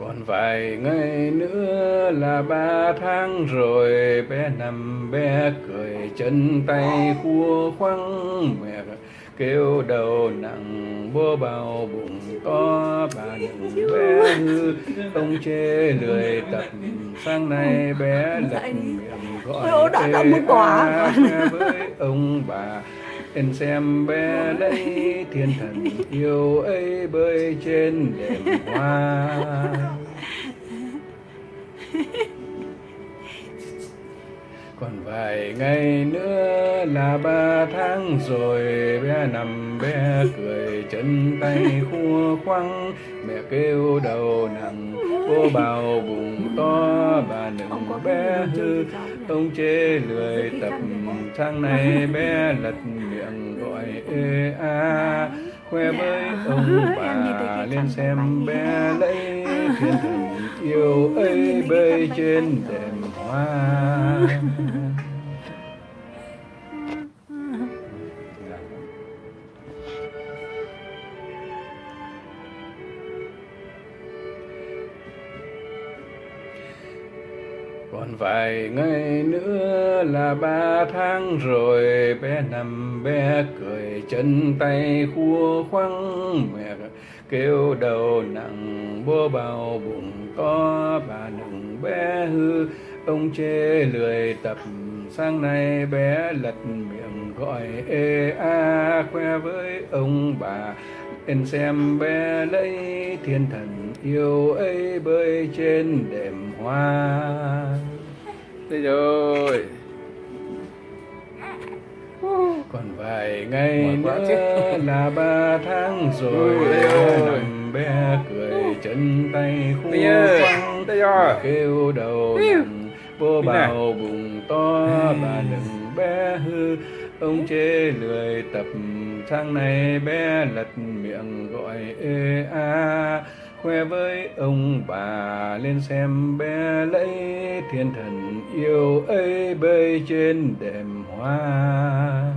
còn vài ngày nữa là ba tháng rồi bé nằm bé cười chân tay khua khoăng mẹ kêu đầu nặng bố bao bụng to bà đừng bé hư ông chê lười tập sáng nay bé lật miệng gọi đã- đã ê muốn quả. a với ông bà Em xem bé lấy thiên thần yêu ấy bơi trên đèn hoa. Còn vài ngày nữa là ba tháng rồi Bé nằm bé cười chân tay khua khoăng. Mẹ kêu đầu nặng Cô bào bụng to bà đừng bé hư Ông chê lười tập Sáng nay bé lật miệng gọi ê a. Khoe với ông bà lên xem bé lấy thiên thần yêu ấy bơi trên đệm hoa còn vài ngày nữa là ba tháng rồi, bé nằm bé cười chân tay khua khoăng mẹ kêu đầu nặng, bố bao bụng to, bà đừng bé hư ông chê lười tập sáng nay bé lật miệng gọi ê a khoe với ông bà lên xem bé lấy thiên thần yêu ấy bơi trên đệm hoa. Đây rồi. Còn vài ngày nữa là ba tháng rồi bé nằm bé cười chân tay đây rồi. kêu đầu nặng nào. bào bụng to bà đừng bé hư. Ông chê lười tập sáng nay bé lật miệng gọi ê a. Khoe với ông bà lên xem bé lấy thiên thần yêu ấy bơi trên đệm hoa